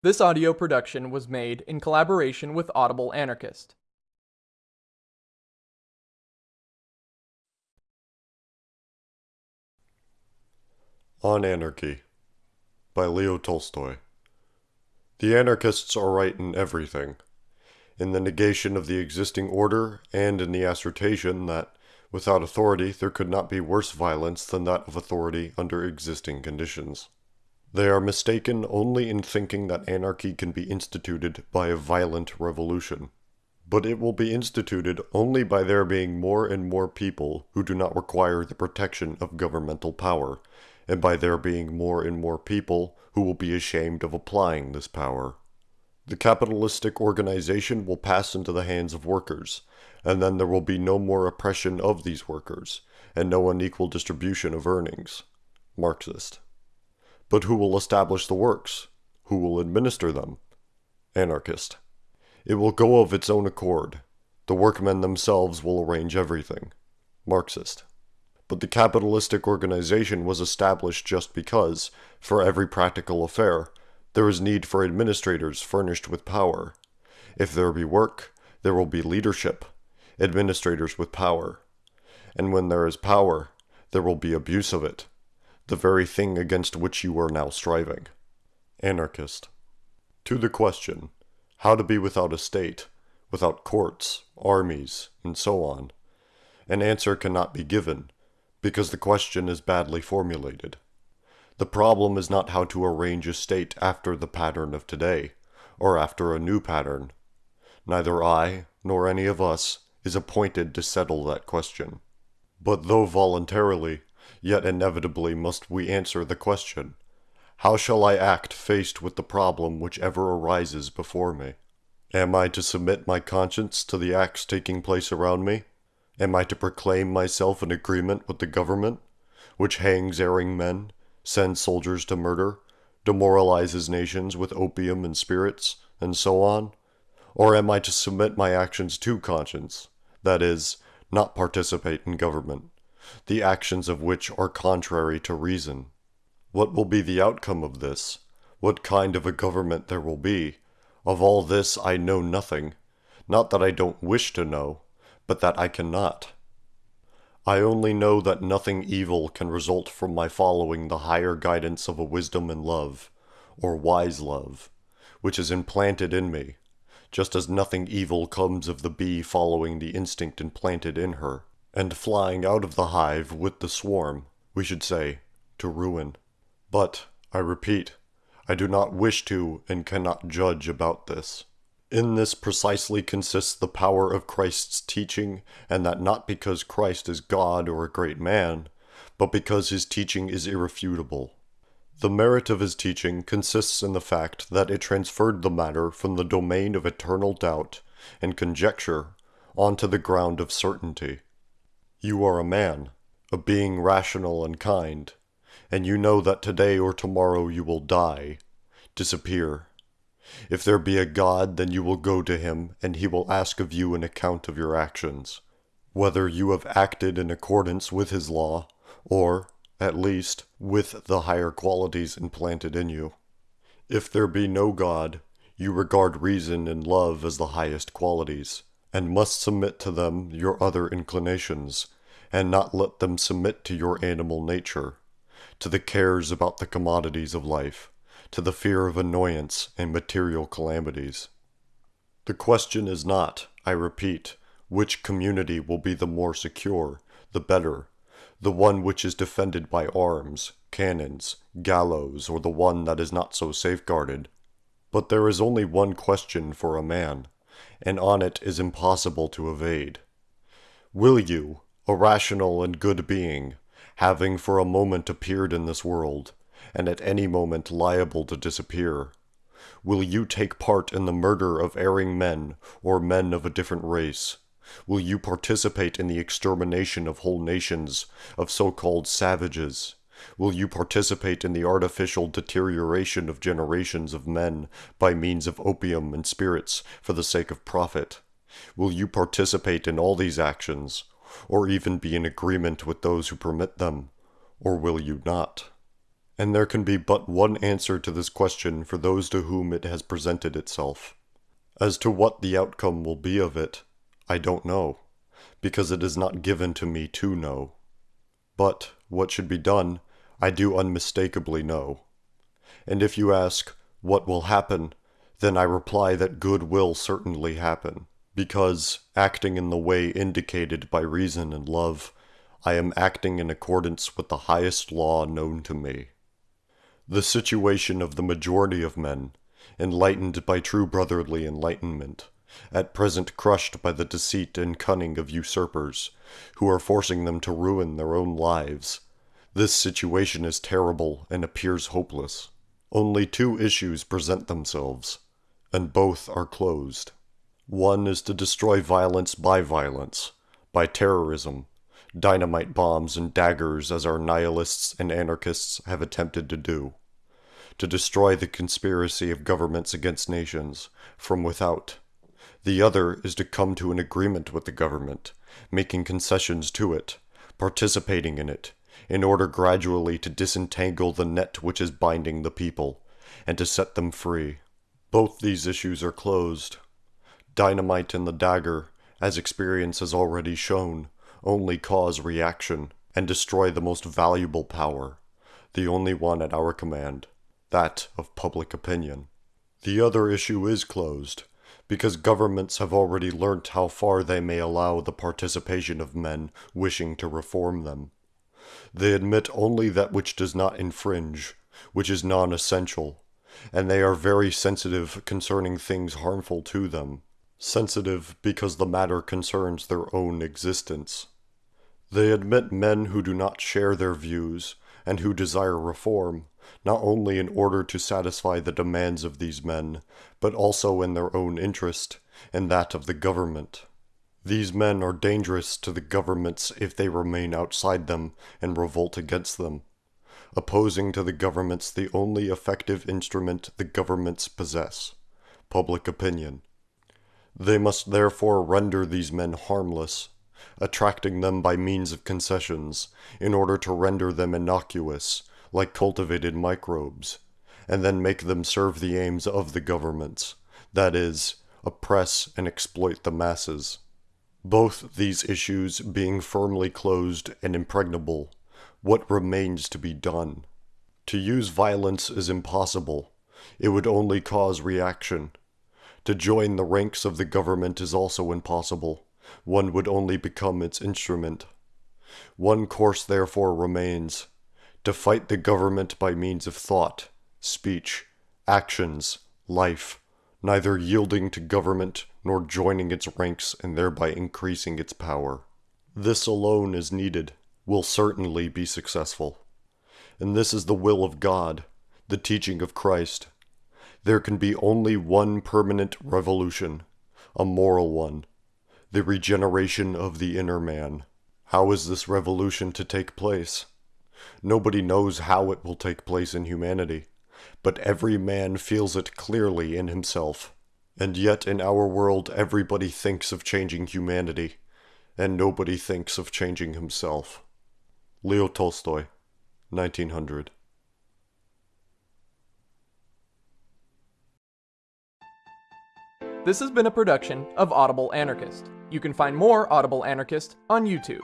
This audio production was made in collaboration with Audible Anarchist. On Anarchy by Leo Tolstoy. The anarchists are right in everything, in the negation of the existing order and in the assertion that, without authority, there could not be worse violence than that of authority under existing conditions. They are mistaken only in thinking that anarchy can be instituted by a violent revolution. But it will be instituted only by there being more and more people who do not require the protection of governmental power, and by there being more and more people who will be ashamed of applying this power. The capitalistic organization will pass into the hands of workers, and then there will be no more oppression of these workers, and no unequal distribution of earnings. Marxist. But who will establish the works? Who will administer them? Anarchist. It will go of its own accord. The workmen themselves will arrange everything. Marxist. But the capitalistic organization was established just because, for every practical affair, there is need for administrators furnished with power. If there be work, there will be leadership, administrators with power. And when there is power, there will be abuse of it, the very thing against which you are now striving. Anarchist. To the question, how to be without a state, without courts, armies, and so on, an answer cannot be given, because the question is badly formulated. The problem is not how to arrange a state after the pattern of today, or after a new pattern. Neither I, nor any of us, is appointed to settle that question. But though voluntarily, yet inevitably must we answer the question, How shall I act faced with the problem which ever arises before me? Am I to submit my conscience to the acts taking place around me? Am I to proclaim myself in agreement with the government, which hangs erring men, sends soldiers to murder, demoralizes nations with opium and spirits, and so on? Or am I to submit my actions to conscience, that is, not participate in government, the actions of which are contrary to reason? What will be the outcome of this? What kind of a government there will be? Of all this I know nothing, not that I don't wish to know, but that I cannot. I only know that nothing evil can result from my following the higher guidance of a wisdom and love, or wise love, which is implanted in me, just as nothing evil comes of the bee following the instinct implanted in her, and flying out of the hive with the swarm, we should say, to ruin. But, I repeat, I do not wish to and cannot judge about this. In this precisely consists the power of Christ's teaching, and that not because Christ is God or a great man, but because his teaching is irrefutable. The merit of his teaching consists in the fact that it transferred the matter from the domain of eternal doubt and conjecture onto the ground of certainty. You are a man, a being rational and kind, and you know that today or tomorrow you will die, disappear. If there be a God, then you will go to him, and he will ask of you an account of your actions, whether you have acted in accordance with his law, or, at least, with the higher qualities implanted in you. If there be no God, you regard reason and love as the highest qualities, and must submit to them your other inclinations, and not let them submit to your animal nature, to the cares about the commodities of life to the fear of annoyance and material calamities. The question is not, I repeat, which community will be the more secure, the better, the one which is defended by arms, cannons, gallows, or the one that is not so safeguarded. But there is only one question for a man, and on it is impossible to evade. Will you, a rational and good being, having for a moment appeared in this world, and at any moment liable to disappear? Will you take part in the murder of erring men or men of a different race? Will you participate in the extermination of whole nations of so-called savages? Will you participate in the artificial deterioration of generations of men by means of opium and spirits for the sake of profit? Will you participate in all these actions, or even be in agreement with those who permit them, or will you not? And there can be but one answer to this question for those to whom it has presented itself. As to what the outcome will be of it, I don't know, because it is not given to me to know. But what should be done, I do unmistakably know. And if you ask, what will happen, then I reply that good will certainly happen, because, acting in the way indicated by reason and love, I am acting in accordance with the highest law known to me. The situation of the majority of men, enlightened by true brotherly enlightenment, at present crushed by the deceit and cunning of usurpers, who are forcing them to ruin their own lives. This situation is terrible and appears hopeless. Only two issues present themselves, and both are closed. One is to destroy violence by violence, by terrorism, dynamite bombs and daggers as our nihilists and anarchists have attempted to do. To destroy the conspiracy of governments against nations, from without. The other is to come to an agreement with the government, making concessions to it, participating in it, in order gradually to disentangle the net which is binding the people, and to set them free. Both these issues are closed. Dynamite and the dagger, as experience has already shown, only cause reaction and destroy the most valuable power, the only one at our command, that of public opinion. The other issue is closed, because governments have already learnt how far they may allow the participation of men wishing to reform them. They admit only that which does not infringe, which is non essential, and they are very sensitive concerning things harmful to them. Sensitive because the matter concerns their own existence. They admit men who do not share their views and who desire reform, not only in order to satisfy the demands of these men, but also in their own interest and that of the government. These men are dangerous to the governments if they remain outside them and revolt against them, opposing to the governments the only effective instrument the governments possess public opinion. They must therefore render these men harmless, attracting them by means of concessions, in order to render them innocuous, like cultivated microbes, and then make them serve the aims of the governments, that is, oppress and exploit the masses. Both these issues being firmly closed and impregnable, what remains to be done? To use violence is impossible. It would only cause reaction. To join the ranks of the government is also impossible. One would only become its instrument. One course therefore remains to fight the government by means of thought, speech, actions, life, neither yielding to government nor joining its ranks and thereby increasing its power. This alone is needed, will certainly be successful. And this is the will of God, the teaching of Christ. There can be only one permanent revolution, a moral one, the regeneration of the inner man. How is this revolution to take place? Nobody knows how it will take place in humanity, but every man feels it clearly in himself. And yet in our world everybody thinks of changing humanity, and nobody thinks of changing himself. Leo Tolstoy, 1900. This has been a production of Audible Anarchist. You can find more Audible Anarchist on YouTube.